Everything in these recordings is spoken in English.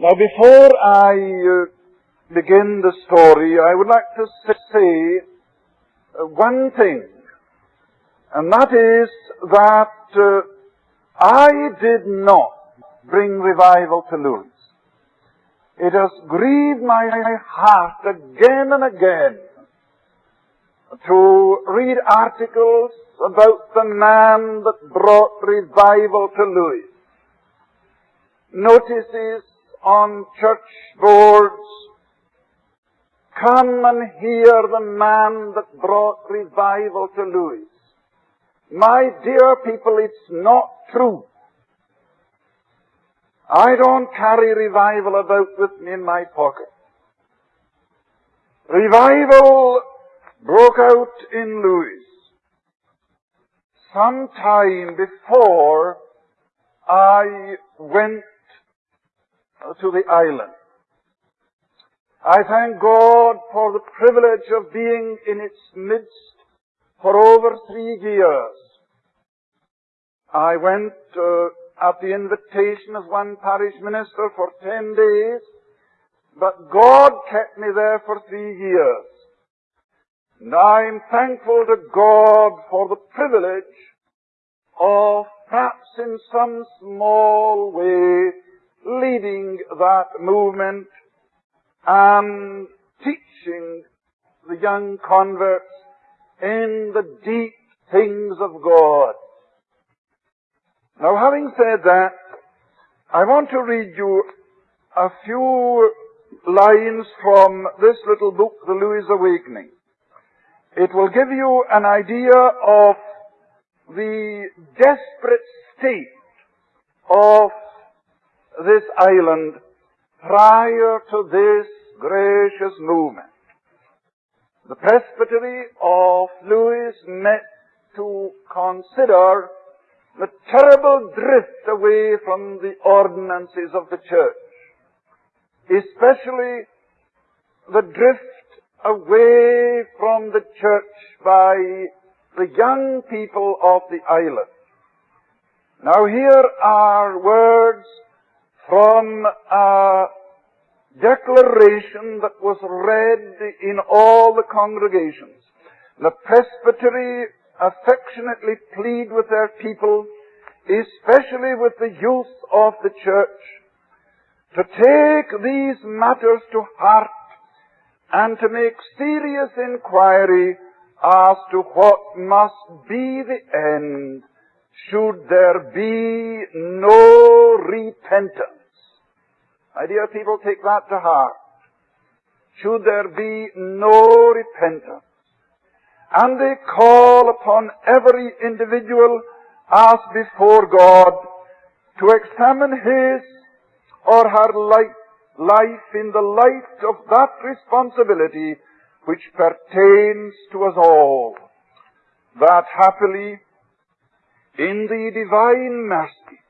Now, before I uh, begin the story, I would like to say uh, one thing, and that is that uh, I did not bring revival to Lewis. It has grieved my heart again and again to read articles about the man that brought revival to Lewis. Notices on church boards, come and hear the man that brought revival to Lewis. My dear people, it's not true. I don't carry revival about with me in my pocket. Revival broke out in Lewis some time before I went to the island. I thank God for the privilege of being in its midst for over three years. I went uh, at the invitation of one parish minister for ten days, but God kept me there for three years. And I'm thankful to God for the privilege of perhaps in some small way leading that movement and teaching the young converts in the deep things of God. Now having said that, I want to read you a few lines from this little book, The Lewis Awakening. It will give you an idea of the desperate state of this island prior to this gracious movement. The presbytery of Lewis met to consider the terrible drift away from the ordinances of the church, especially the drift away from the church by the young people of the island. Now here are words from a declaration that was read in all the congregations. The presbytery affectionately plead with their people, especially with the youth of the church, to take these matters to heart and to make serious inquiry as to what must be the end should there be no repentance. My dear people, take that to heart. Should there be no repentance? And they call upon every individual as before God to examine his or her life, life in the light of that responsibility which pertains to us all. That happily, in the divine mercy,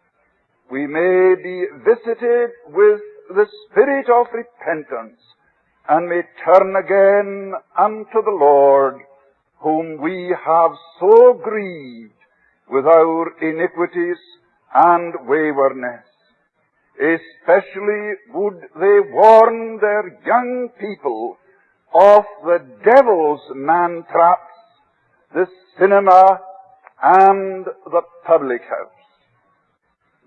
we may be visited with the spirit of repentance and may turn again unto the Lord whom we have so grieved with our iniquities and waywardness. Especially would they warn their young people of the devil's man traps, the cinema, and the public house.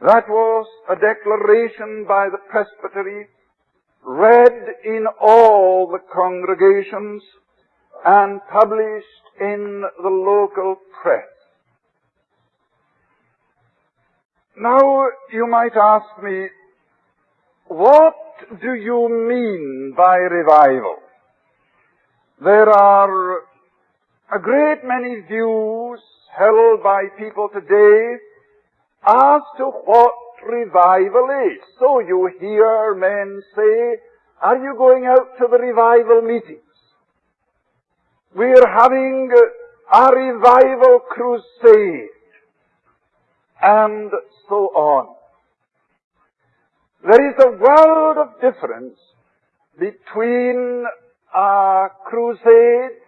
That was a declaration by the presbytery read in all the congregations and published in the local press. Now you might ask me, what do you mean by revival? There are a great many views held by people today as to what revival is. So you hear men say, are you going out to the revival meetings? We're having a revival crusade. And so on. There is a world of difference between a crusade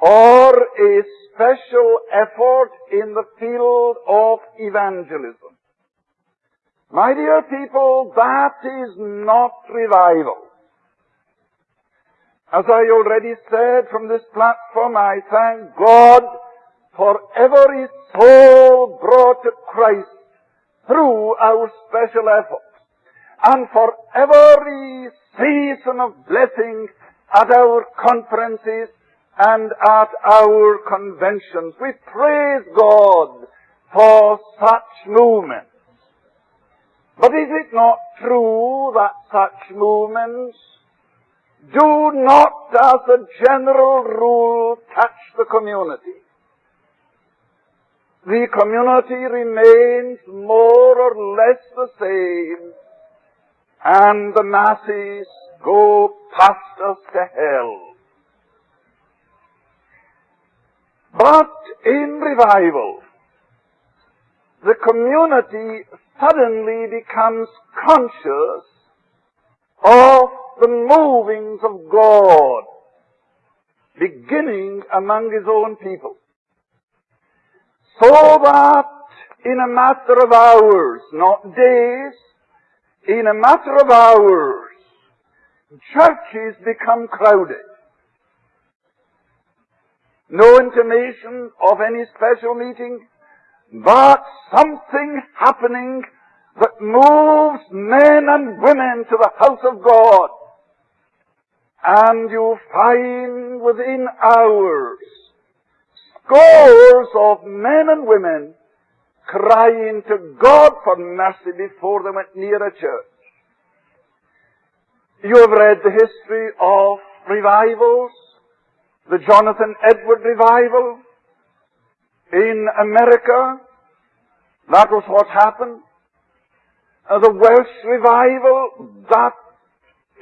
or a special effort in the field of evangelism. My dear people, that is not revival. As I already said from this platform, I thank God for every soul brought to Christ through our special efforts and for every season of blessing at our conferences and at our conventions. We praise God for such movements. But is it not true that such movements do not, as a general rule, touch the community? The community remains more or less the same, and the masses go past us to hell. But in revival, the community suddenly becomes conscious of the movings of God beginning among his own people. So that in a matter of hours, not days, in a matter of hours, churches become crowded. No intimation of any special meeting, but something happening that moves men and women to the house of God. And you find within hours scores of men and women crying to God for mercy before they went near a church. You have read the history of revivals, the Jonathan Edward revival in America. That was what happened. Uh, the Welsh revival, that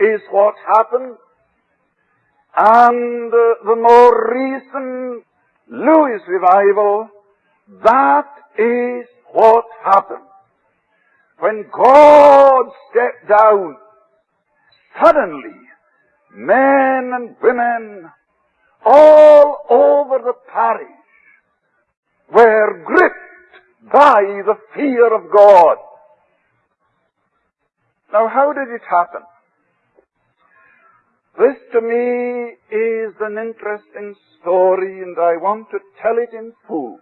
is what happened. And uh, the more recent Lewis revival, that is what happened. When God stepped down, suddenly men and women all over the parish were gripped by the fear of God. Now how did it happen? This to me is an interesting story and I want to tell it in full.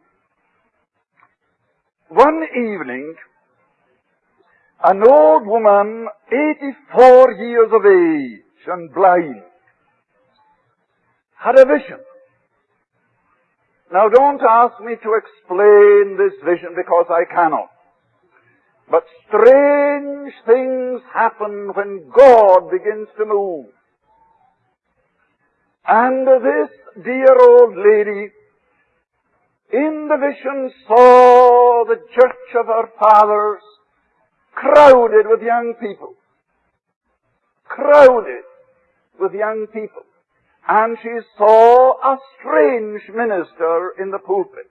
One evening, an old woman, 84 years of age and blind, had a vision. Now don't ask me to explain this vision because I cannot. But strange things happen when God begins to move. And this dear old lady in the vision saw the church of her fathers crowded with young people. Crowded with young people. And she saw a strange minister in the pulpit.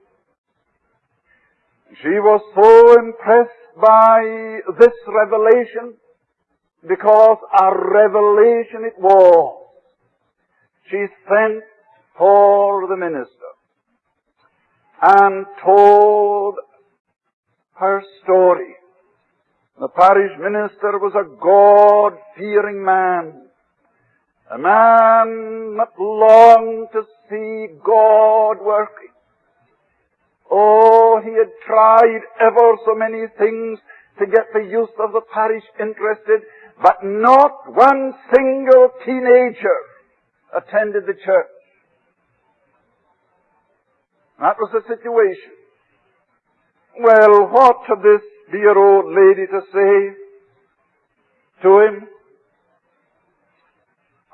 She was so impressed by this revelation because a revelation it was. She sent for the minister and told her story. The parish minister was a God-fearing man. A man that longed to see God working. Oh, he had tried ever so many things to get the youth of the parish interested, but not one single teenager attended the church. That was the situation. Well, what had this dear old lady to say to him?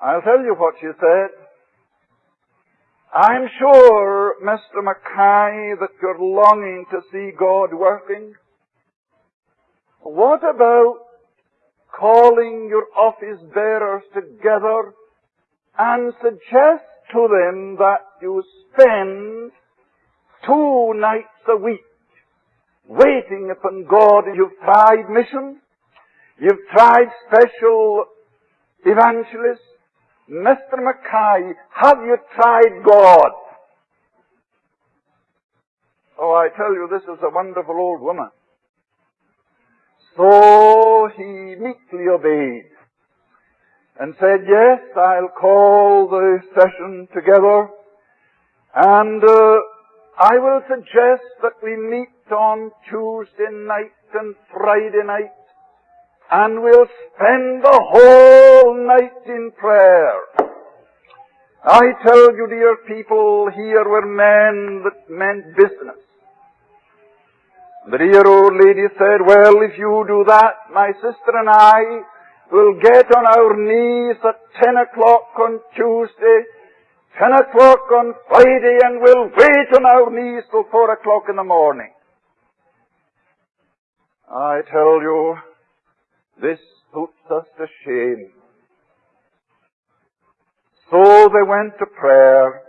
I'll tell you what she said. I'm sure, Mr. Mackay, that you're longing to see God working. What about calling your office bearers together and suggest to them that you spend two nights a week waiting upon God. You've tried mission. You've tried special evangelists. Mr. Mackay, have you tried God? Oh, I tell you, this is a wonderful old woman. So he meekly obeyed and said, yes, I'll call the session together and uh, I will suggest that we meet on Tuesday night and Friday night and we'll spend the whole night in prayer. I tell you, dear people, here were men that meant business. The dear old lady said, well, if you do that, my sister and I will get on our knees at 10 o'clock on Tuesday, 10 o'clock on Friday, and we'll wait on our knees till 4 o'clock in the morning. I tell you, this puts us to shame. So they went to prayer.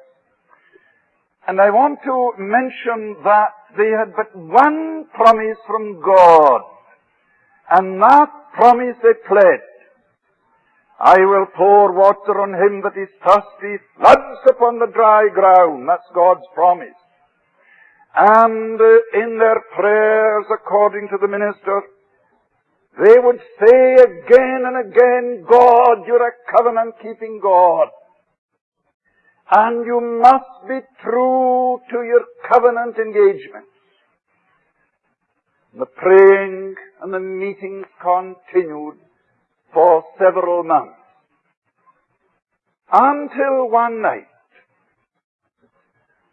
And I want to mention that they had but one promise from God. And that promise they pledged. I will pour water on him that is thirsty, floods upon the dry ground. That's God's promise. And uh, in their prayers, according to the minister, they would say again and again, God, you're a covenant keeping God. And you must be true to your covenant engagements. The praying and the meetings continued for several months. Until one night,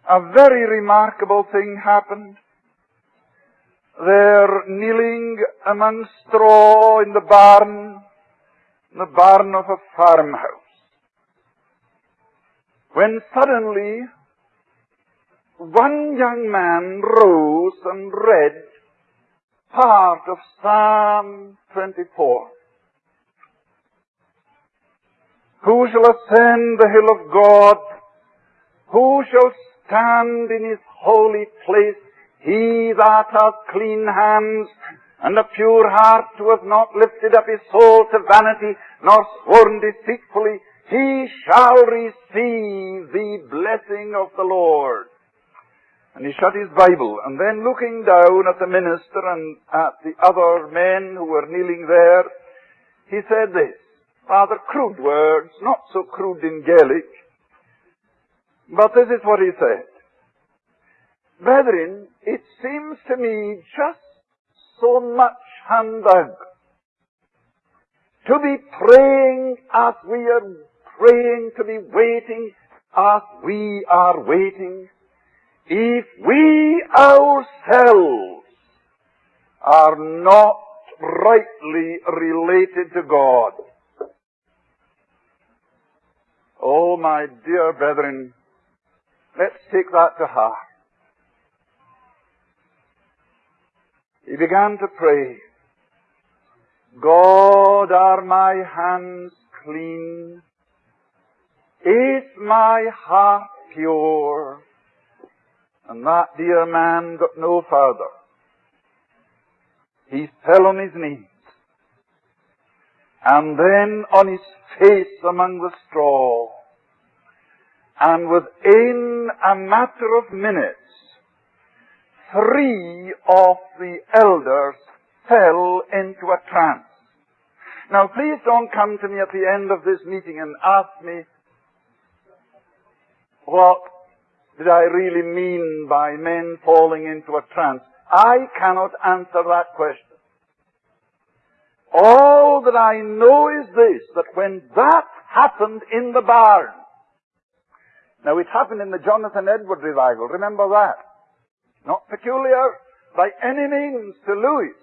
a very remarkable thing happened. They're kneeling among straw in the barn, in the barn of a farmhouse. When suddenly one young man rose and read part of Psalm 24. Who shall ascend the hill of God? Who shall stand in his holy place? He that hath clean hands and a pure heart, who hath not lifted up his soul to vanity, nor sworn deceitfully, he shall receive the blessing of the Lord. And he shut his Bible, and then looking down at the minister and at the other men who were kneeling there, he said this, rather crude words, not so crude in Gaelic, but this is what he said. Brethren, it seems to me just so much humbug to be praying as we are praying, to be waiting as we are waiting, if we ourselves are not rightly related to God. Oh, my dear brethren, let's take that to heart. He began to pray, God, are my hands clean? Is my heart pure? And that dear man got no further. He fell on his knees. And then on his face among the straw. And within a matter of minutes, three of the elders fell into a trance. Now please don't come to me at the end of this meeting and ask me what did I really mean by men falling into a trance. I cannot answer that question. All that I know is this, that when that happened in the barn, now it happened in the Jonathan Edward revival, remember that? Not peculiar by any means to Lewis.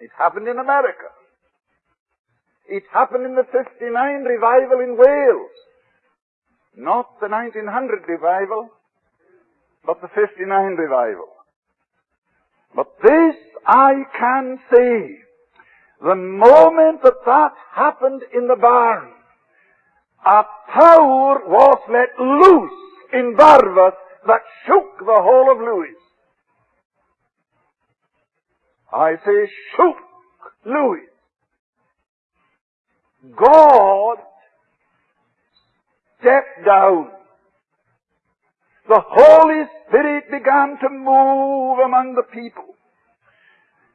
It happened in America. It happened in the 59 revival in Wales. Not the 1900 revival, but the 59 revival. But this I can say. The moment that that happened in the barn, a power was let loose in Barvas that shook the whole of Lewis. I say shook Lewis. God stepped down. The Holy Spirit began to move among the people.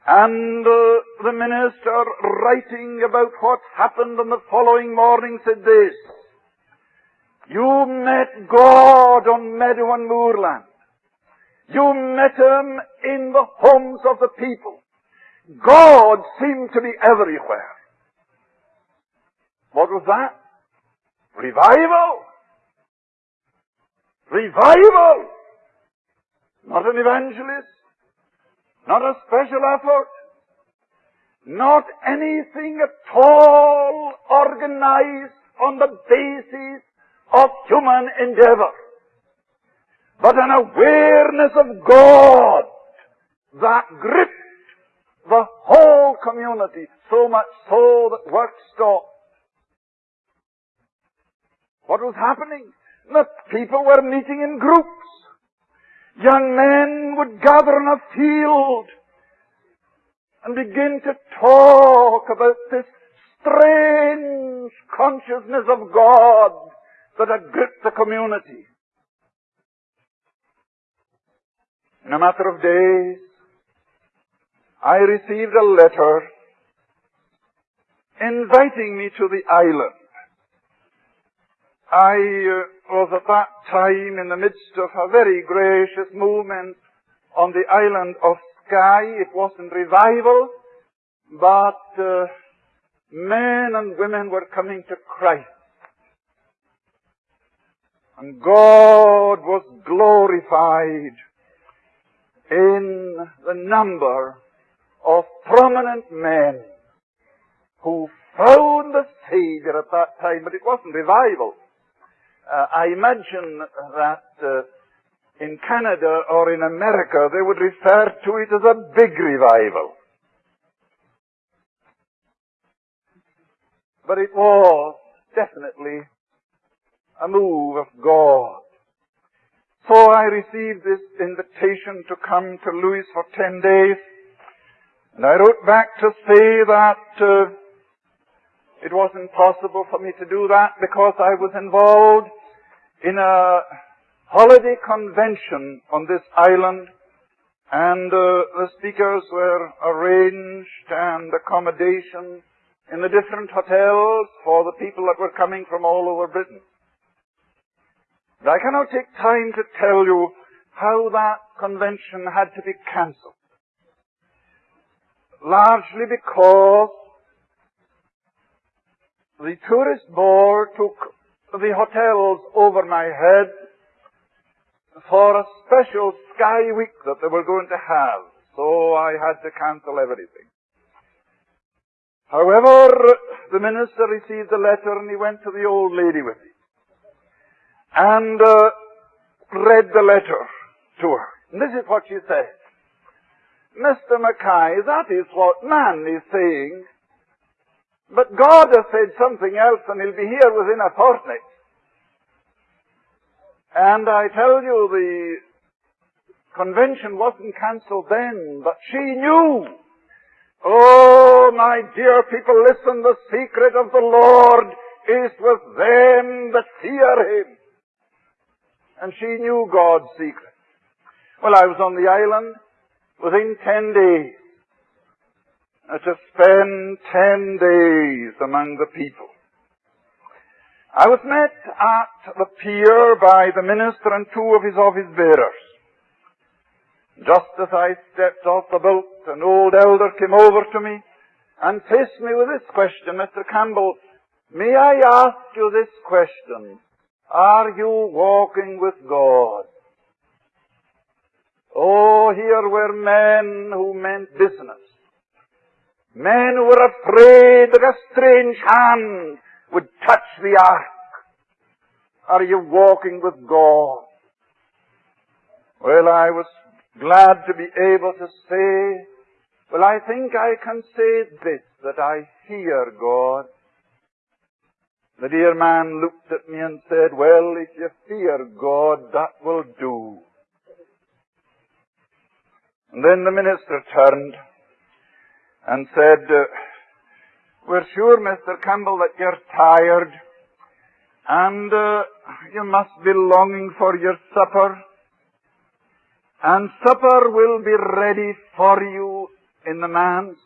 And uh, the minister, writing about what happened on the following morning, said this. You met God on meadow and moorland. You met Him in the homes of the people. God seemed to be everywhere. What was that? Revival. Revival. Not an evangelist. Not a special effort. Not anything at all organized on the basis of human endeavor. But an awareness of God that gripped the whole community, so much so that work stopped. What was happening? The people were meeting in groups. Young men would gather in a field and begin to talk about this strange consciousness of God that had gripped the community. In a matter of days, I received a letter inviting me to the island. I uh, was at that time in the midst of a very gracious movement on the island of Skye. It wasn't revival, but uh, men and women were coming to Christ. And God was glorified in the number of prominent men who found the Savior at that time, but it wasn't revival. Uh, I imagine that uh, in Canada or in America they would refer to it as a big revival. But it was definitely a move of God. So I received this invitation to come to Lewis for ten days. And I wrote back to say that uh, it wasn't possible for me to do that because I was involved in a holiday convention on this island and uh, the speakers were arranged and accommodation in the different hotels for the people that were coming from all over Britain. I cannot take time to tell you how that convention had to be cancelled. Largely because the tourist board took the hotels over my head for a special Skye week that they were going to have. So I had to cancel everything. However, the minister received the letter and he went to the old lady with it and uh, read the letter to her. And this is what she said. Mr. Mackay, that is what man is saying. But God has said something else and he'll be here within a fortnight. And I tell you, the convention wasn't cancelled then, but she knew. Oh, my dear people, listen, the secret of the Lord is with them that fear Him and she knew God's secret. Well, I was on the island within ten days to spend ten days among the people. I was met at the pier by the minister and two of his office bearers. Just as I stepped off the boat, an old elder came over to me and faced me with this question, Mr. Campbell, may I ask you this question? Are you walking with God? Oh, here were men who meant business. Men who were afraid that a strange hand would touch the ark. Are you walking with God? Well, I was glad to be able to say, well, I think I can say this, that I fear God. The dear man looked at me and said, well, if you fear God, that will do. And then the minister turned and said, uh, we're sure, Mr. Campbell, that you're tired and uh, you must be longing for your supper. And supper will be ready for you in the manse.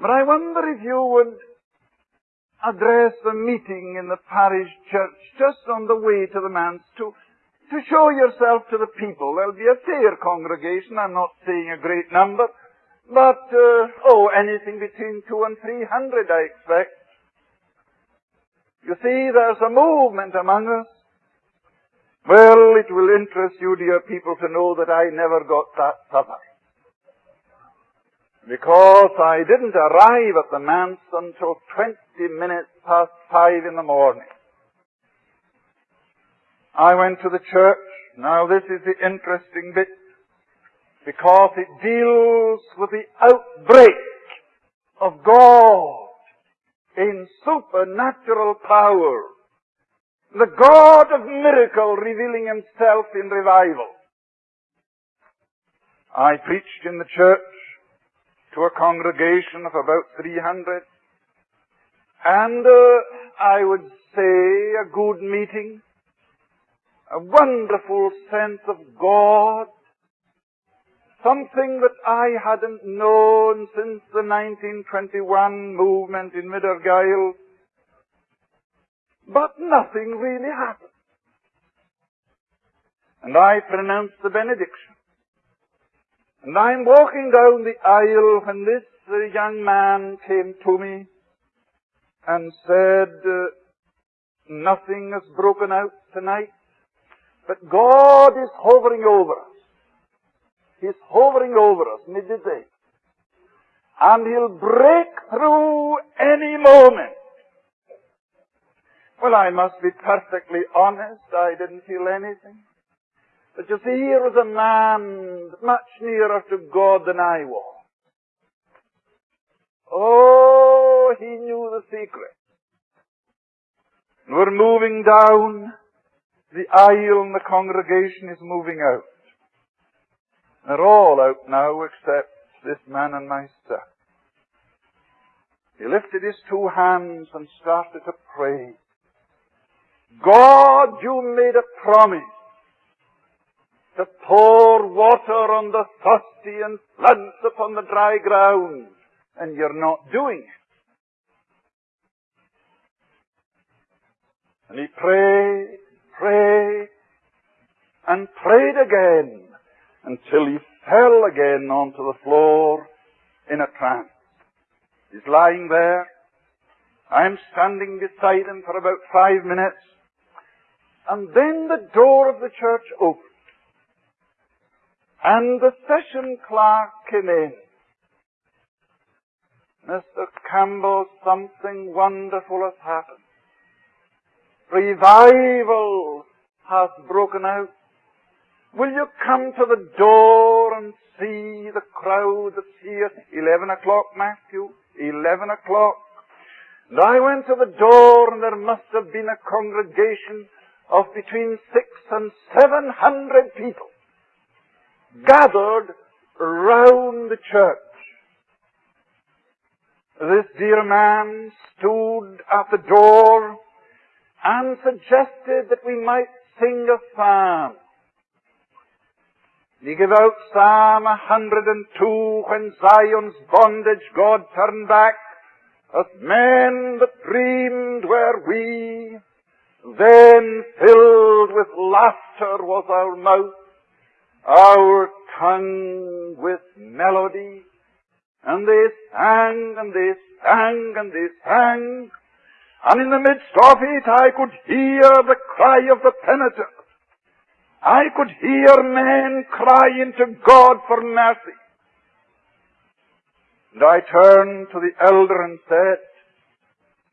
But I wonder if you would address a meeting in the parish church just on the way to the manse to, to show yourself to the people. There'll be a fair congregation. I'm not saying a great number, but, uh, oh, anything between two and three hundred, I expect. You see, there's a movement among us. Well, it will interest you, dear people, to know that I never got that supper because I didn't arrive at the manse until 20 minutes past five in the morning. I went to the church. Now this is the interesting bit because it deals with the outbreak of God in supernatural power. The God of miracle revealing himself in revival. I preached in the church to a congregation of about 300. And uh, I would say a good meeting, a wonderful sense of God, something that I hadn't known since the 1921 movement in Mid Argyll. But nothing really happened. And I pronounced the benediction. And I'm walking down the aisle when this uh, young man came to me and said, uh, nothing has broken out tonight, but God is hovering over us. He's hovering over us midday. And He'll break through any moment. Well, I must be perfectly honest. I didn't feel anything. But you see, here was a man much nearer to God than I was. Oh, he knew the secret. We're moving down the aisle and the congregation is moving out. They're all out now except this man and myself. He lifted his two hands and started to pray. God, you made a promise to pour water on the thirsty and floods upon the dry ground, and you're not doing it. And he prayed, prayed, and prayed again until he fell again onto the floor in a trance. He's lying there. I'm standing beside him for about five minutes. And then the door of the church opened. And the session clerk came in. Mr. Campbell, something wonderful has happened. Revival has broken out. Will you come to the door and see the crowd that's here? Eleven o'clock, Matthew. Eleven o'clock. And I went to the door and there must have been a congregation of between six and seven hundred people gathered round the church. This dear man stood at the door and suggested that we might sing a psalm. He gave out Psalm 102, when Zion's bondage God turned back, as men that dreamed were we, then filled with laughter was our mouth, our tongue with melody. And they sang and they sang and they sang. And in the midst of it I could hear the cry of the penitent. I could hear men crying to God for mercy. And I turned to the elder and said,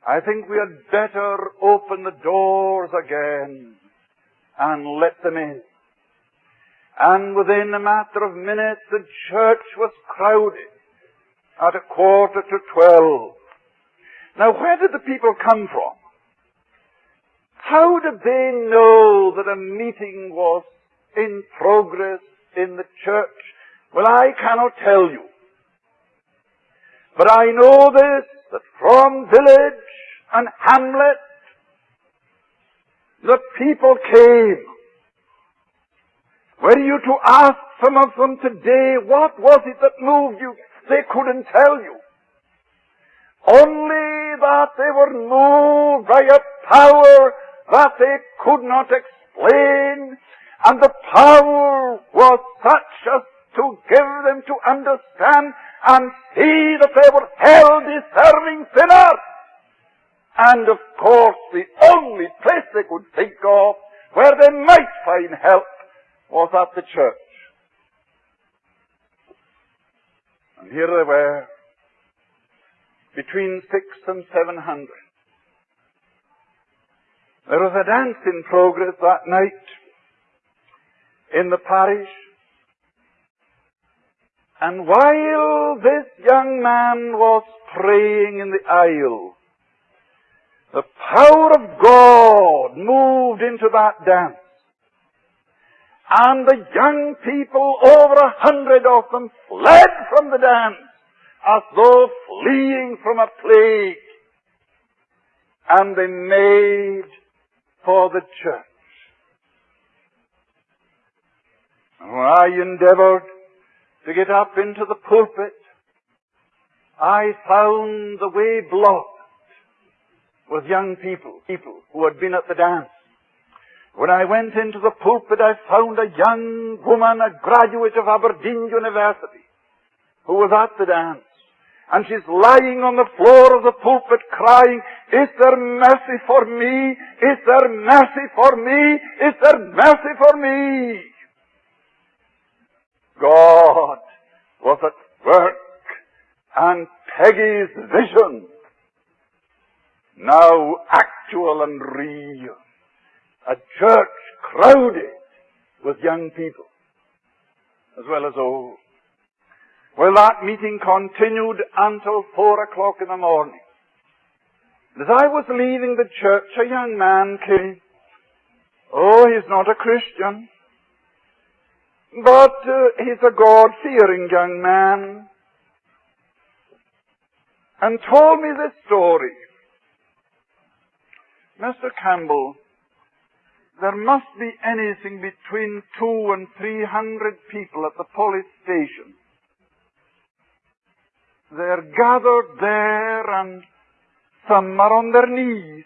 I think we had better open the doors again and let them in. And within a matter of minutes, the church was crowded at a quarter to twelve. Now, where did the people come from? How did they know that a meeting was in progress in the church? Well, I cannot tell you. But I know this, that from village and hamlet, the people came were you to ask some of them today, what was it that moved you? they couldn't tell you. Only that they were moved by a power that they could not explain, and the power was such as to give them to understand and see that they were hell-deserving sinners. And of course, the only place they could think of where they might find help was at the church. And here they were, between six and seven hundred. There was a dance in progress that night in the parish. And while this young man was praying in the aisle, the power of God moved into that dance. And the young people, over a hundred of them, fled from the dance as though fleeing from a plague. And they made for the church. And when I endeavored to get up into the pulpit, I found the way blocked with young people, people who had been at the dance. When I went into the pulpit, I found a young woman, a graduate of Aberdeen University, who was at the dance. And she's lying on the floor of the pulpit crying, Is there mercy for me? Is there mercy for me? Is there mercy for me? God was at work and Peggy's vision now actual and real. A church crowded with young people, as well as old. Well, that meeting continued until four o'clock in the morning. As I was leaving the church, a young man came. Oh, he's not a Christian, but uh, he's a God-fearing young man, and told me this story. Mr. Campbell, there must be anything between two and three hundred people at the police station. They're gathered there and some are on their knees.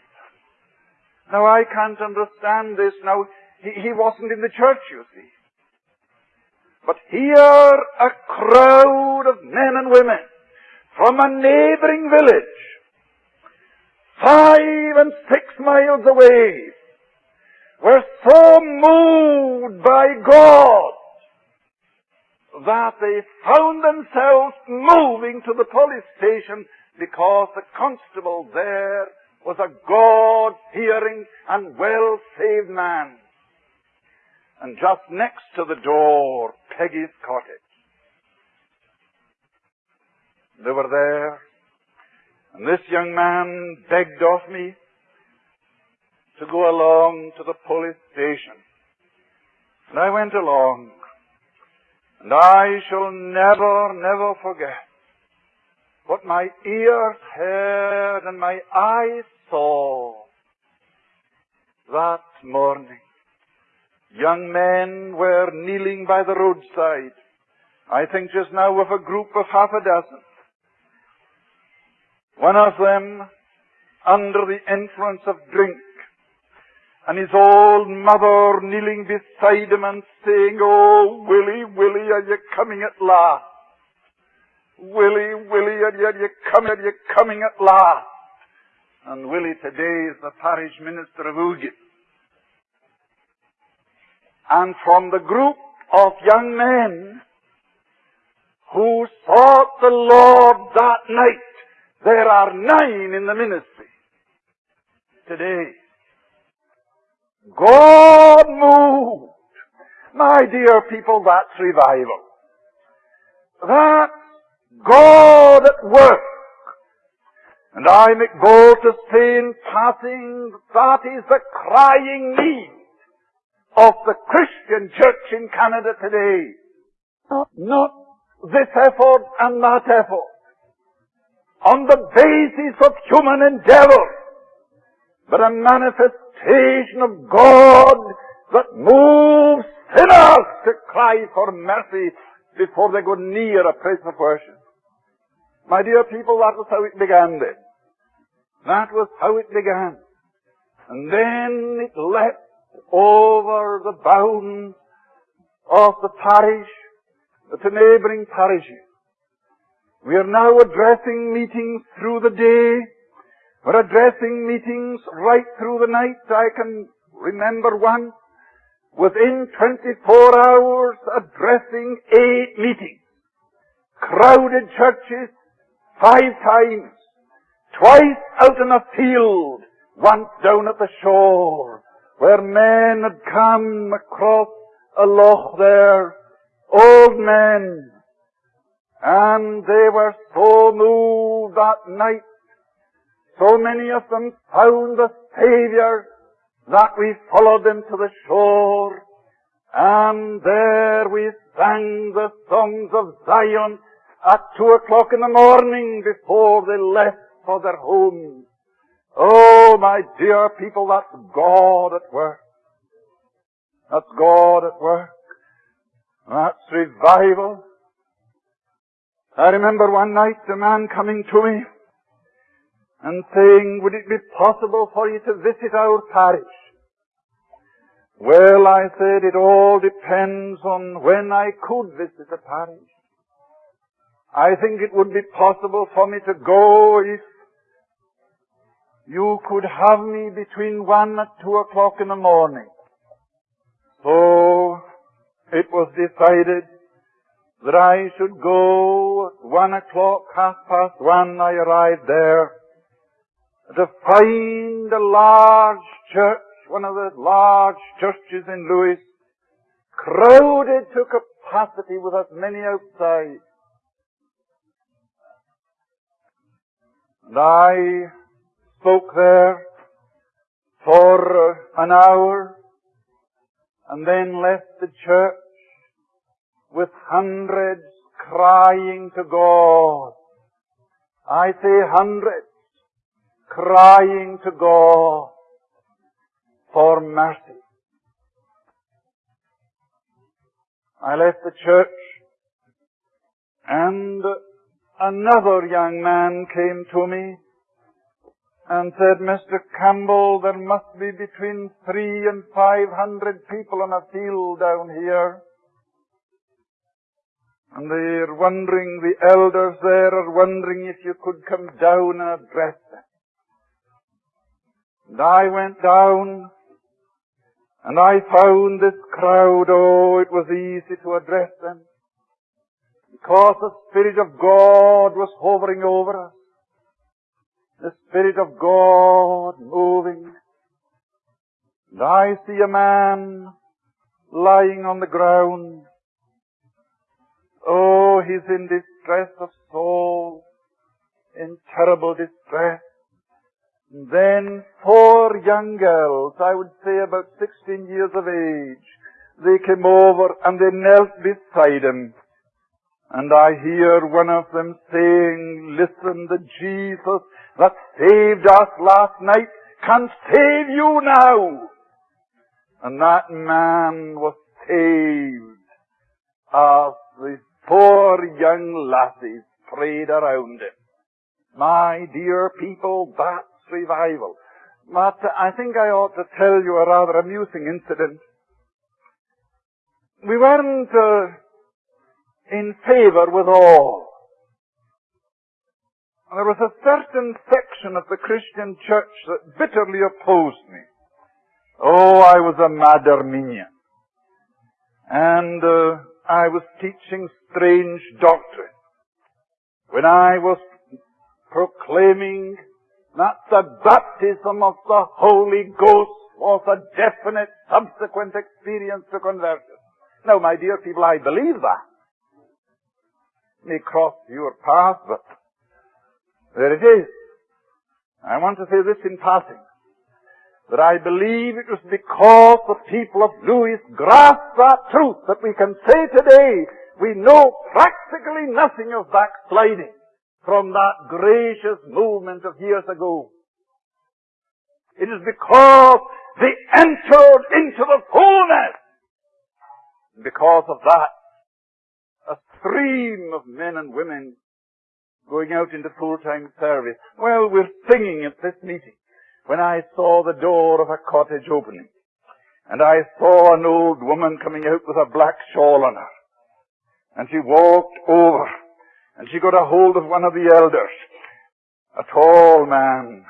Now I can't understand this. Now, he, he wasn't in the church, you see. But here a crowd of men and women from a neighboring village five and six miles away, were so moved by God that they found themselves moving to the police station because the constable there was a God-fearing and well-saved man. And just next to the door, Peggy's cottage. They were there and this young man begged of me to go along to the police station. And I went along. And I shall never, never forget what my ears heard and my eyes saw that morning. Young men were kneeling by the roadside. I think just now of a group of half a dozen. One of them under the influence of drink, and his old mother kneeling beside him and saying, Oh, Willie, Willie, are you coming at last? Willie, Willie, are you, are you coming, are you coming at last? And Willie today is the parish minister of Oodgett. And from the group of young men who sought the Lord that night, there are nine in the ministry today. God moved. My dear people, that's revival. That's God at work. And I make bold to say in passing, that is the crying need of the Christian church in Canada today. Not this effort and that effort on the basis of human endeavor, but a manifestation of God that moves sinners to cry for mercy before they go near a place of worship. My dear people, that was how it began then. That was how it began. And then it leapt over the bounds of the parish to neighboring parishes. We are now addressing meetings through the day. We're addressing meetings right through the night. I can remember one within 24 hours addressing eight meetings. Crowded churches five times. Twice out in a field. Once down at the shore where men had come across a loch there. Old men. And they were so moved that night. So many of them found the Savior that we followed them to the shore, and there we sang the songs of Zion at two o'clock in the morning before they left for their homes. Oh, my dear people, that's God at work. That's God at work. That's revival. I remember one night a man coming to me and saying, would it be possible for you to visit our parish? Well, I said, it all depends on when I could visit the parish. I think it would be possible for me to go if you could have me between one and two o'clock in the morning. So it was decided that I should go at one o'clock, half past one, I arrived there to find a large church, one of the large churches in Lewis, crowded to capacity with as many outside. And I spoke there for an hour and then left the church with hundreds crying to God. I say hundreds crying to God for mercy. I left the church and another young man came to me and said, Mr. Campbell, there must be between three and five hundred people on a field down here. And they're wondering, the elders there are wondering if you could come down and address them. And I went down and I found this crowd, oh, it was easy to address them. Because the Spirit of God was hovering over us. The Spirit of God moving. And I see a man lying on the ground. Oh, he's in distress of soul, in terrible distress. Then four young girls, I would say about 16 years of age, they came over and they knelt beside him. And I hear one of them saying, listen, the Jesus that saved us last night can save you now. And that man was saved as the four young lassies prayed around him. My dear people, that revival. But I think I ought to tell you a rather amusing incident. We weren't uh, in favor with all. There was a certain section of the Christian church that bitterly opposed me. Oh, I was a mad Arminian. And uh, I was teaching strange doctrine. When I was proclaiming not the baptism of the Holy Ghost was a definite subsequent experience to conversion. Now, my dear people, I believe that. May cross your path, but there it is. I want to say this in passing. That I believe it was because the people of Lewis grasped that truth that we can say today we know practically nothing of backsliding from that gracious movement of years ago. It is because they entered into the fullness. Because of that, a stream of men and women going out into full-time service. Well, we're singing at this meeting when I saw the door of a cottage opening. And I saw an old woman coming out with a black shawl on her. And she walked over and she got a hold of one of the elders, a tall man,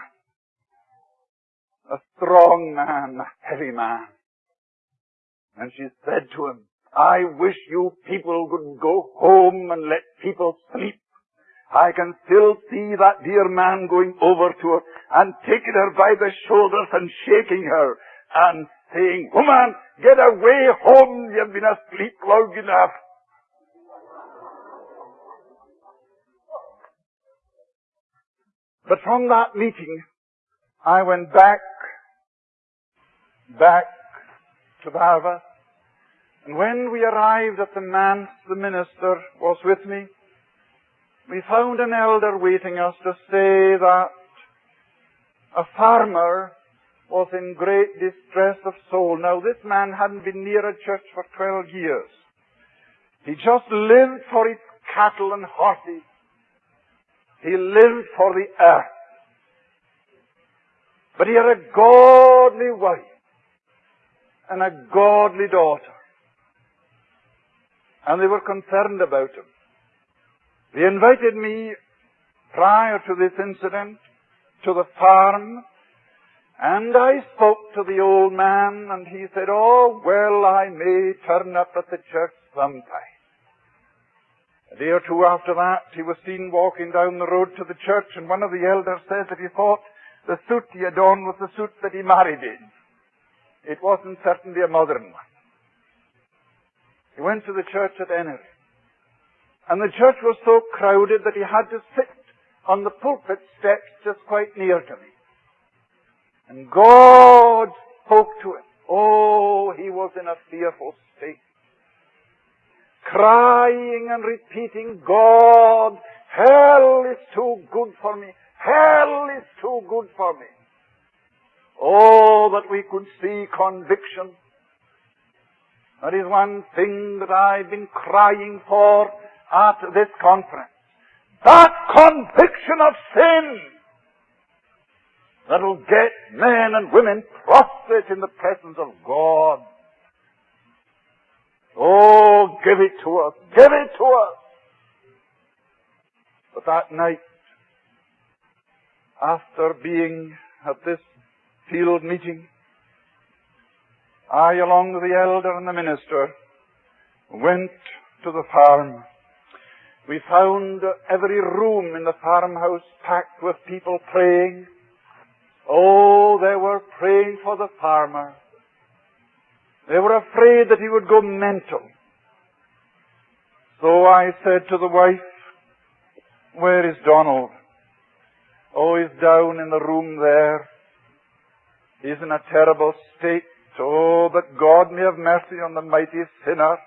a strong man, a heavy man. And she said to him, I wish you people would go home and let people sleep. I can still see that dear man going over to her and taking her by the shoulders and shaking her and saying, Woman, get away home. You've been asleep long enough. But from that meeting, I went back, back to Barvas. And when we arrived at the manse, the minister was with me. We found an elder waiting us to say that a farmer was in great distress of soul. Now this man hadn't been near a church for 12 years. He just lived for his cattle and horses. He lived for the earth. But he had a godly wife and a godly daughter. And they were concerned about him. They invited me prior to this incident to the farm and I spoke to the old man and he said, Oh, well, I may turn up at the church sometime. A day or two after that, he was seen walking down the road to the church and one of the elders says that he thought the suit he had on was the suit that he married in. It wasn't certainly a modern one. He went to the church at Ennery. And the church was so crowded that he had to sit on the pulpit steps just quite near to me. And God spoke to him. Oh, he was in a fearful. Crying and repeating, God, hell is too good for me. Hell is too good for me. Oh, that we could see conviction. That is one thing that I've been crying for at this conference. That conviction of sin that'll get men and women prostrate in the presence of God. Oh, give it to us. Give it to us. But that night, after being at this field meeting, I, along with the elder and the minister, went to the farm. We found every room in the farmhouse packed with people praying, Oh, they were praying for the farmer. They were afraid that he would go mental. So I said to the wife, where is Donald? Oh, he's down in the room there. He's in a terrible state. Oh, but God may have mercy on the mighty sinner.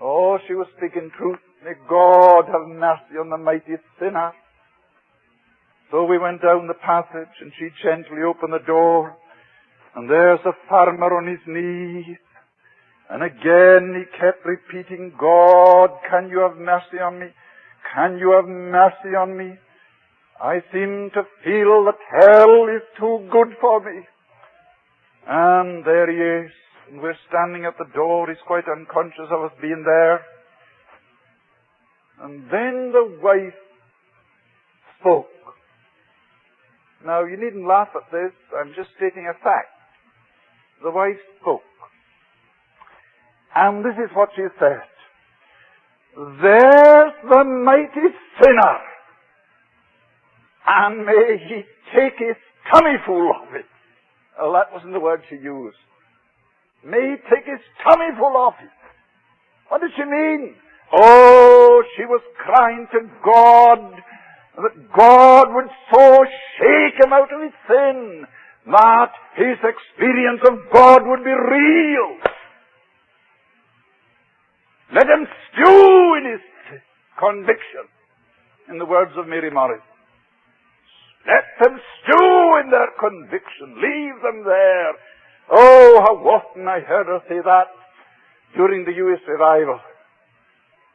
Oh, she was speaking truth. May God have mercy on the mighty sinner. So we went down the passage and she gently opened the door and there's a farmer on his knees. And again he kept repeating, God, can you have mercy on me? Can you have mercy on me? I seem to feel that hell is too good for me. And there he is. And we're standing at the door. He's quite unconscious of us being there. And then the wife spoke. Now, you needn't laugh at this. I'm just stating a fact. The wife spoke. And this is what she said. There's the mighty sinner. And may he take his tummy full of it. Well, that wasn't the word she used. May he take his tummy full of it. What did she mean? Oh, she was crying to God that God would so shake him out of his sin that his experience of God would be real. Let him stew in his conviction, in the words of Mary Morris. Let them stew in their conviction. Leave them there. Oh, how often I heard her say that during the Lewis revival.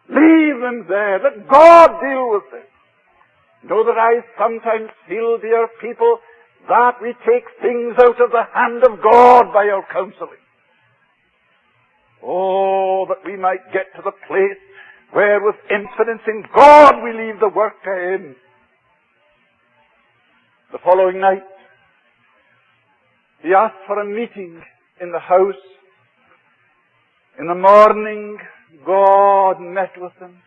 Leave them there. Let God deal with them. Know that I sometimes feel, dear people, that we take things out of the hand of God by our counseling. Oh, that we might get to the place where with confidence in God we leave the work to Him. The following night, he asked for a meeting in the house. In the morning, God met with him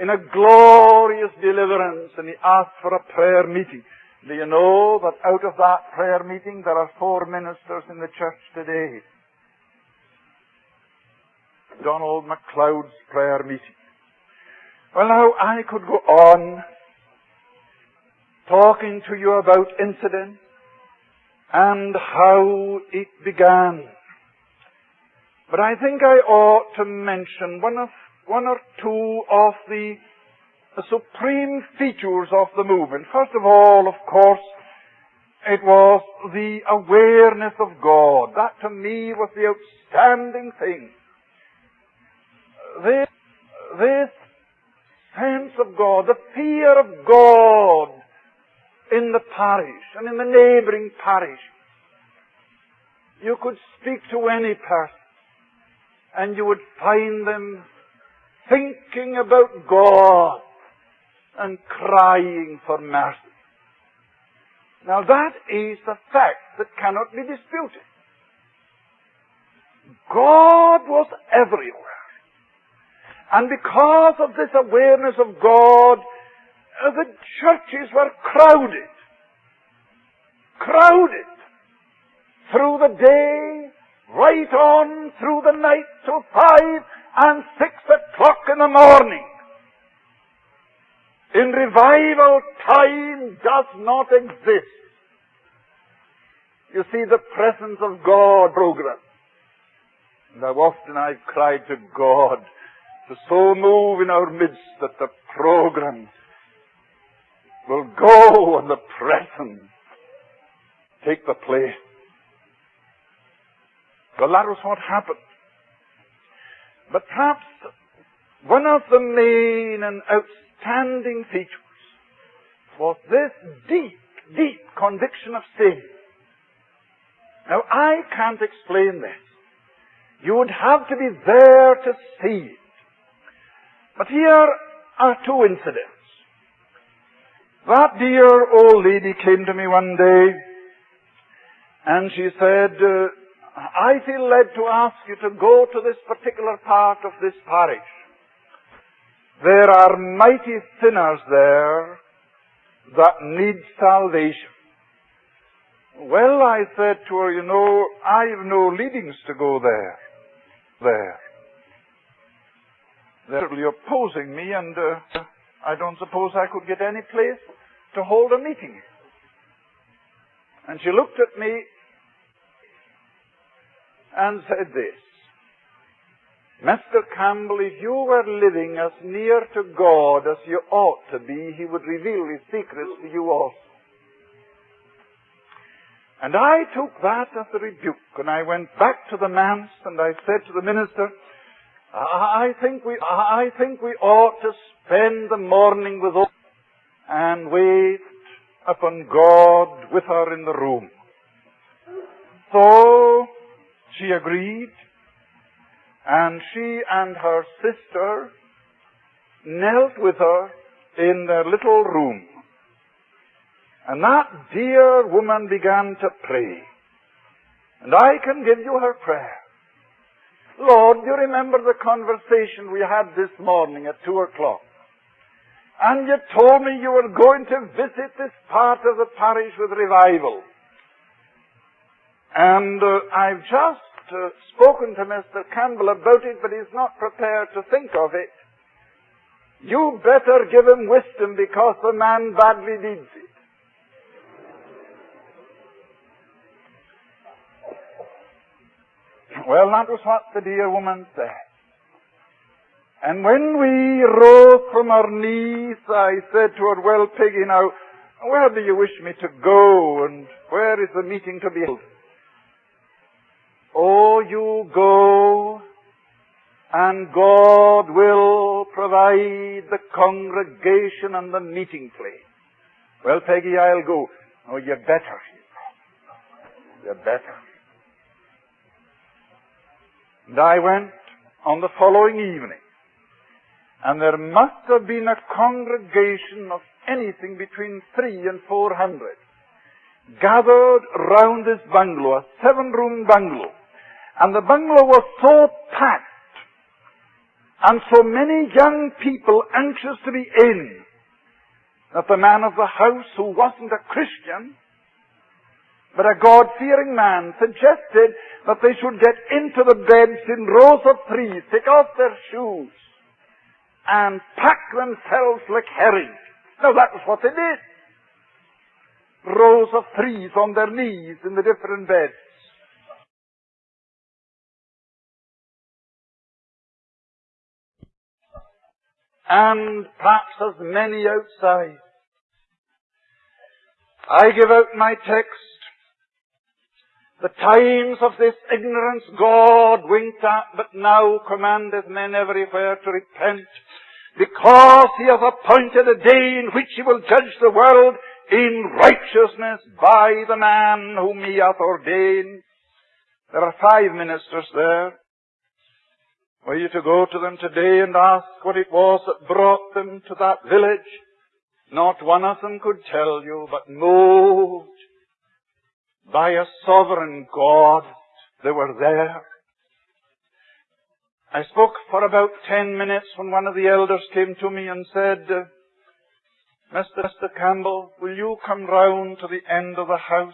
in a glorious deliverance and he asked for a prayer meeting. Do you know that out of that prayer meeting there are four ministers in the church today? Donald MacLeod's prayer meeting. Well now, I could go on talking to you about incident and how it began. But I think I ought to mention one of one or two of the, the supreme features of the movement. First of all, of course, it was the awareness of God. That to me was the outstanding thing. This, this sense of God, the fear of God in the parish and in the neighboring parish. You could speak to any person and you would find them thinking about God and crying for mercy. Now that is a fact that cannot be disputed. God was everywhere. And because of this awareness of God, uh, the churches were crowded. Crowded. Through the day, right on through the night till five and six o'clock in the morning. In revival, time does not exist. You see the presence of God program. And how often I've cried to God to so move in our midst that the program will go and the presence take the place. Well, that was what happened. But perhaps one of the main and outstanding features was this deep, deep conviction of sin. Now, I can't explain this. You would have to be there to see it. But here are two incidents. That dear old lady came to me one day and she said, uh, I feel led to ask you to go to this particular part of this parish. There are mighty sinners there that need salvation. Well, I said to her, you know, I've no leadings to go there. There. They're opposing me and uh, I don't suppose I could get any place to hold a meeting. And she looked at me and said this. Mr. Campbell, if you were living as near to God as you ought to be, He would reveal His secrets to you also. And I took that as a rebuke, and I went back to the manse, and I said to the minister, I think we, I think we ought to spend the morning with us and wait upon God with her in the room. So she agreed, and she and her sister knelt with her in their little room. And that dear woman began to pray. And I can give you her prayer. Lord, you remember the conversation we had this morning at two o'clock? And you told me you were going to visit this part of the parish with revival. And uh, I've just uh, spoken to Mr. Campbell about it, but he's not prepared to think of it. You better give him wisdom because the man badly needs it. Well, that was what the dear woman said. And when we rose from our knees, I said to her, well, Peggy, now, where do you wish me to go and where is the meeting to be held? Oh, you go And God will provide the congregation and the meeting place. Well, Peggy, I'll go. Oh, you're better. You're better. And I went on the following evening. And there must have been a congregation of anything between three and four hundred gathered round this bungalow, a seven room bungalow. And the bungalow was so packed and so many young people anxious to be in that the man of the house, who wasn't a Christian, but a God-fearing man, suggested that they should get into the beds in rows of three, take off their shoes, and pack themselves like herring. Now that was what they did. Rows of threes on their knees in the different beds. And perhaps as many outside. I give out my text. The times of this ignorance God winked at, but now commandeth men everywhere to repent, because he hath appointed a day in which he will judge the world in righteousness by the man whom he hath ordained. There are five ministers there. Were you to go to them today and ask what it was that brought them to that village, not one of them could tell you, but moved by a sovereign God, they were there. I spoke for about ten minutes when one of the elders came to me and said, Mr. Mr. Campbell, will you come round to the end of the house?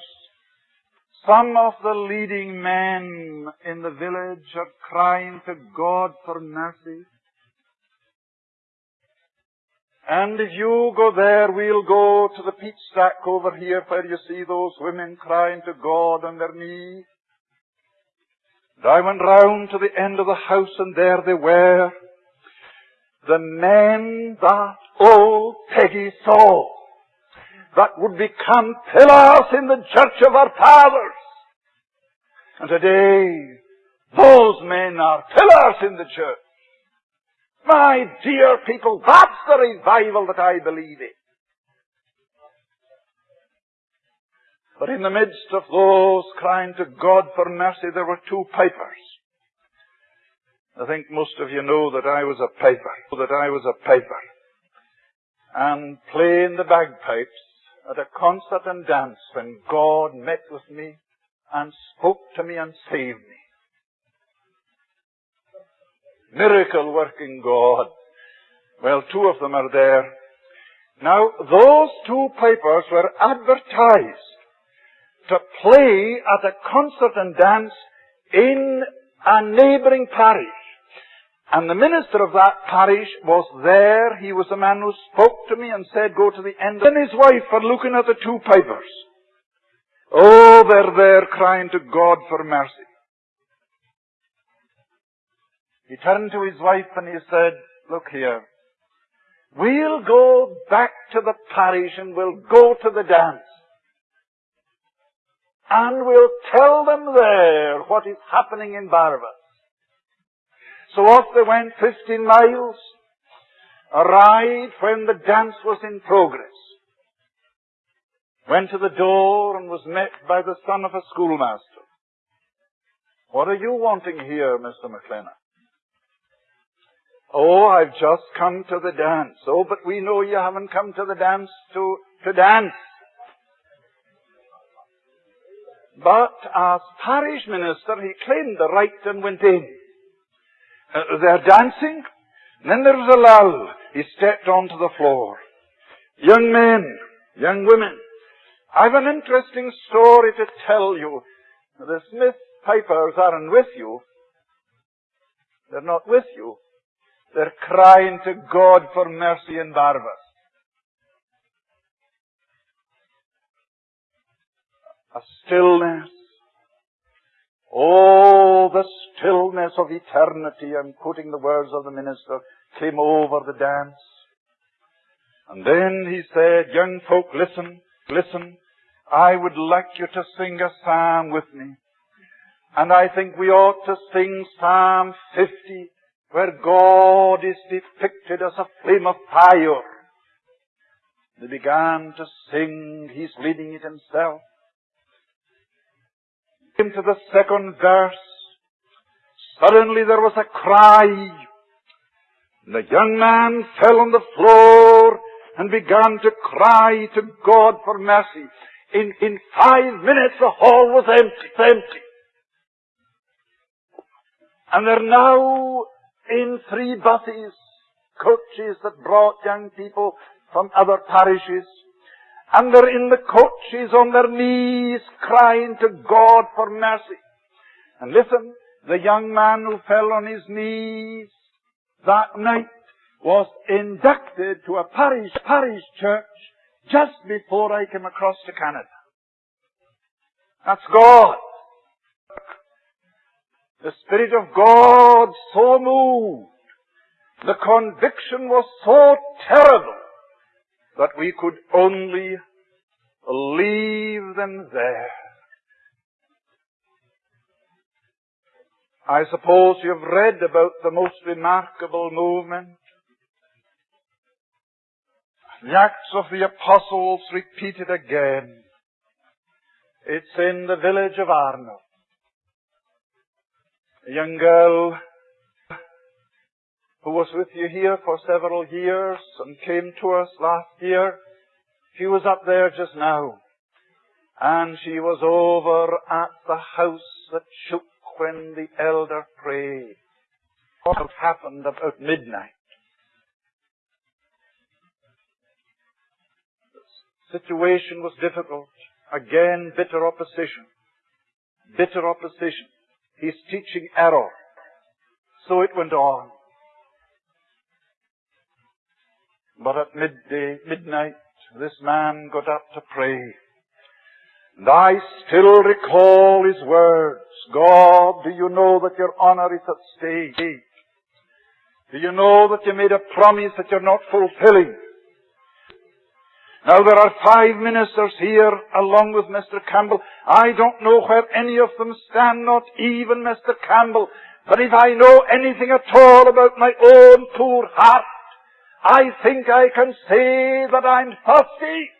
Some of the leading men in the village are crying to God for mercy. And if you go there, we'll go to the peach stack over here where you see those women crying to God on their knees. And I went round to the end of the house and there they were. The men that old Peggy saw that would become pillars in the church of our fathers. And today, those men are pillars in the church. My dear people, that's the revival that I believe in. But in the midst of those crying to God for mercy, there were two pipers. I think most of you know that I was a piper, that I was a piper. And playing the bagpipes at a concert and dance when God met with me and spoke to me and saved me. Miracle working God. Well, two of them are there. Now, those two pipers were advertised to play at a concert and dance in a neighboring parish. And the minister of that parish was there. He was the man who spoke to me and said, go to the end. And his wife were looking at the two pipers. Oh, they're there crying to God for mercy. He turned to his wife and he said, look here. We'll go back to the parish and we'll go to the dance. And we'll tell them there what is happening in Barvas. So off they went 15 miles, arrived when the dance was in progress. Went to the door and was met by the son of a schoolmaster. What are you wanting here, Mr. McLennan? Oh, I've just come to the dance. Oh, but we know you haven't come to the dance to, to dance. But as parish minister, he claimed the right and went in. Uh, they're dancing. then there was a lull. He stepped onto the floor. Young men, young women, I've an interesting story to tell you. The Smith Pipers aren't with you. They're not with you. They're crying to God for mercy in Barvas. A stillness Oh, the stillness of eternity, I'm quoting the words of the minister, came over the dance. And then he said, young folk, listen, listen. I would like you to sing a psalm with me. And I think we ought to sing Psalm 50 where God is depicted as a flame of fire. They began to sing. He's leading it himself. Into the second verse. Suddenly there was a cry. And The young man fell on the floor and began to cry to God for mercy. In, in five minutes the hall was empty, empty. And they're now in three buses, coaches that brought young people from other parishes. And they're in the coaches on their knees crying to God for mercy. And listen, the young man who fell on his knees that night was inducted to a parish, parish church just before I came across to Canada. That's God. The Spirit of God so moved. The conviction was so terrible that we could only leave them there. I suppose you've read about the most remarkable movement. The Acts of the Apostles repeated again. It's in the village of Arnol. A young girl who was with you here for several years and came to us last year. She was up there just now. And she was over at the house that shook when the elder prayed. What happened about midnight? Situation was difficult. Again, bitter opposition. Bitter opposition. He's teaching error. So it went on. But at midday, midnight, this man got up to pray. And I still recall his words. God, do you know that your honor is at stake? Do you know that you made a promise that you're not fulfilling? Now there are five ministers here along with Mr. Campbell. I don't know where any of them stand, not even Mr. Campbell. But if I know anything at all about my own poor heart, I think I can say that I'm thirsty.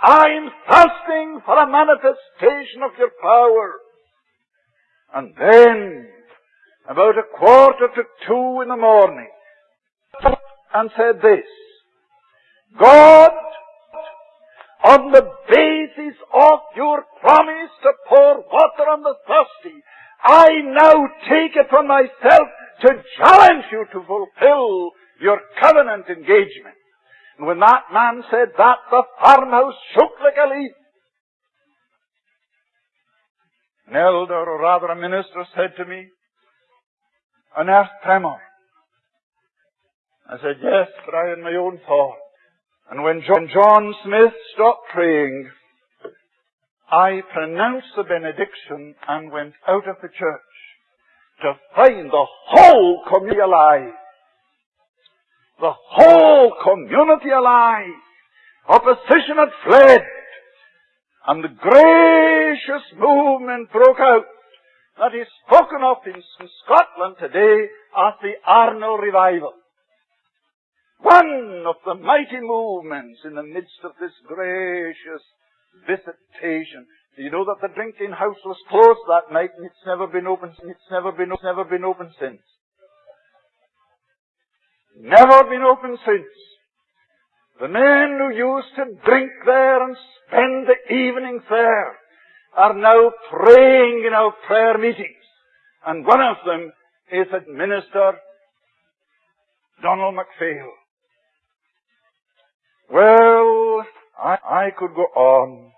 I'm thirsting for a manifestation of your power. And then, about a quarter to two in the morning, and said this, God, on the basis of your promise to pour water on the thirsty, I now take it upon myself to challenge you to fulfill your covenant engagement. And when that man said that, the farmhouse shook like a leaf. An elder, or rather a minister, said to me, an earth tremor. I said, yes, but I had my own thought. And when John, Smith stopped praying, I pronounced the benediction and went out of the church to find the whole community alive the whole community alive. Opposition had fled. And the gracious movement broke out that is spoken of in Scotland today as the Arnol Revival. One of the mighty movements in the midst of this gracious visitation. Do you know that the drinking house was closed that night and it's never been open, it's never been, it's never been open since. Never been open since. The men who used to drink there and spend the evenings there are now praying in our prayer meetings. And one of them is Minister Donald MacPhail. Well, I, I could go on.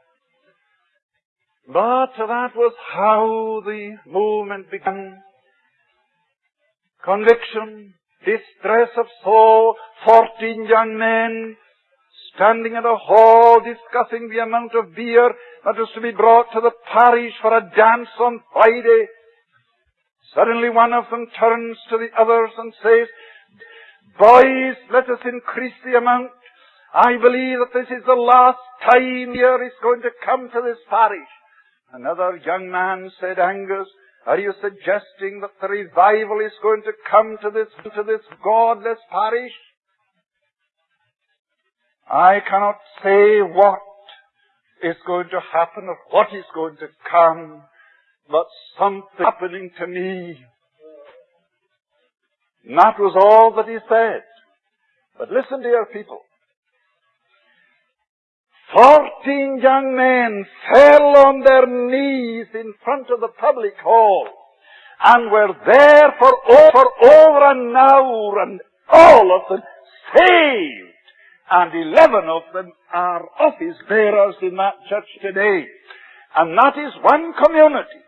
But that was how the movement began. Conviction, distress of soul, fourteen young men standing in a hall discussing the amount of beer that was to be brought to the parish for a dance on Friday. Suddenly one of them turns to the others and says, Boys, let us increase the amount. I believe that this is the last time beer is going to come to this parish. Another young man said, Angus, Are you suggesting that the revival is going to come to this, to this godless parish? I cannot say what is going to happen or what is going to come, but something happening to me. And that was all that he said. But listen, dear people. Fourteen young men fell on their knees in front of the public hall and were there for over, over an hour and all of them saved. And eleven of them are office bearers in that church today. And that is one community.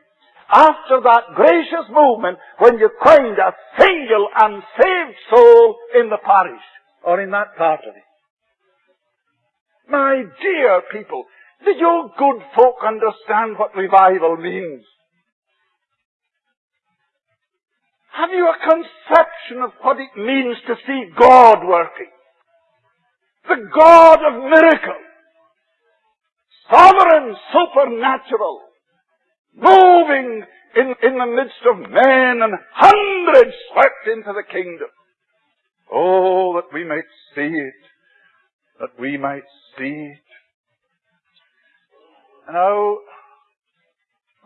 After that gracious movement when you find a single unsaved soul in the parish or in that part of it. My dear people, do you good folk understand what revival means? Have you a conception of what it means to see God working? The God of miracles. Sovereign, supernatural. Moving in, in the midst of men and hundreds swept into the kingdom. Oh, that we might see it. That we might see it. Now,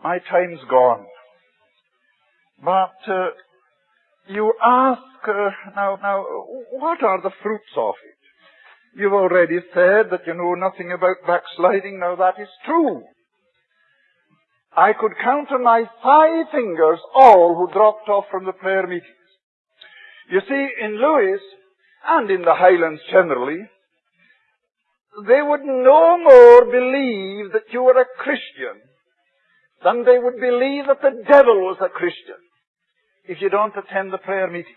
my time's gone. But uh, you ask uh, now, now, what are the fruits of it? You've already said that you know nothing about backsliding. Now that is true. I could count on my five fingers all who dropped off from the prayer meetings. You see, in Lewis and in the Highlands generally, they would no more believe that you were a Christian than they would believe that the devil was a Christian if you don't attend the prayer meetings.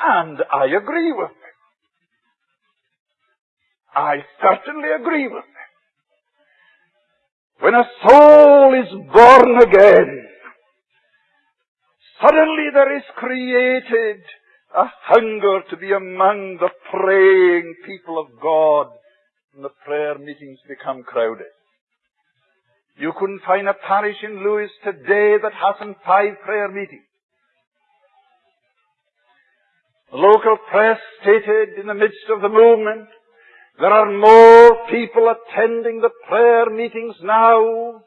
And I agree with them. I certainly agree with them. When a soul is born again, suddenly there is created a hunger to be among the praying people of God, and the prayer meetings become crowded. You couldn't find a parish in Lewis today that hasn't five prayer meetings. The local press stated in the midst of the movement, there are more people attending the prayer meetings now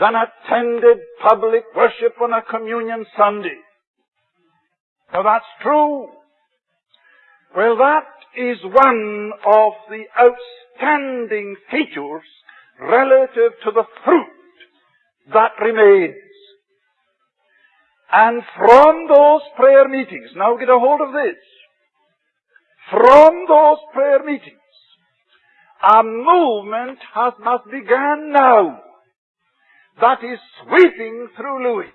than attended public worship on a communion Sunday. Now that's true. Well, that is one of the outstanding features relative to the fruit that remains. And from those prayer meetings, now get a hold of this, from those prayer meetings, a movement has, has begun now that is sweeping through Lewis.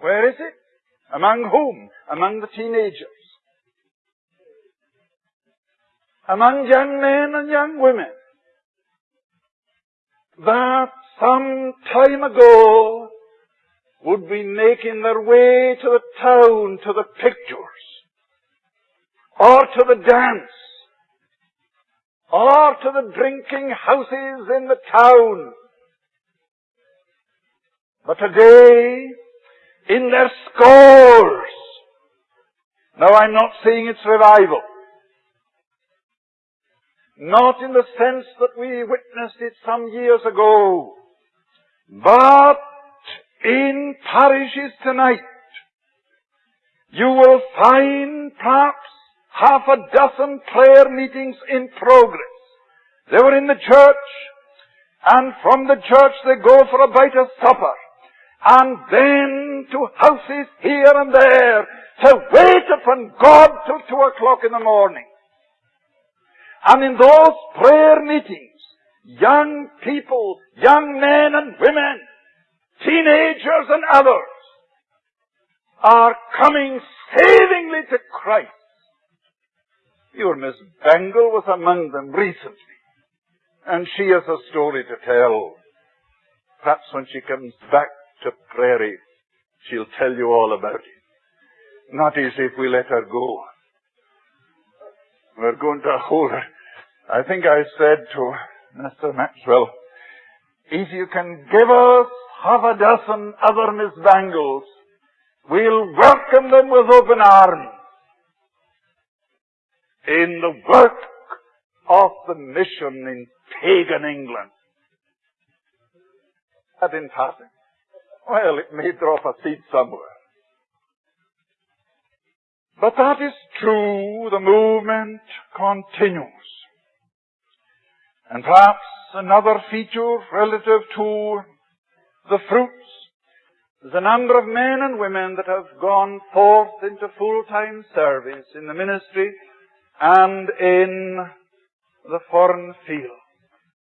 Where is it? Among whom? Among the teenagers. Among young men and young women. That some time ago would be making their way to the town, to the pictures, or to the dance, or to the drinking houses in the town. But today, in their scores. Now I'm not saying it's revival. Not in the sense that we witnessed it some years ago. But in parishes tonight, you will find perhaps half a dozen prayer meetings in progress. They were in the church, and from the church they go for a bite of supper and then to houses here and there to wait upon God till two o'clock in the morning. And in those prayer meetings, young people, young men and women, teenagers and others, are coming savingly to Christ. Your Miss Bangle was among them recently, and she has a story to tell. Perhaps when she comes back to Prairie, she'll tell you all about it. Not as if we let her go. We're going to hold her. I think I said to Mr. Maxwell, if you can give us half a dozen other Miss Bangles, we'll welcome them with open arms in the work of the mission in pagan England. That passing. Well, it may drop a seed somewhere. But that is true. The movement continues. And perhaps another feature relative to the fruits is the number of men and women that have gone forth into full-time service in the ministry and in the foreign field.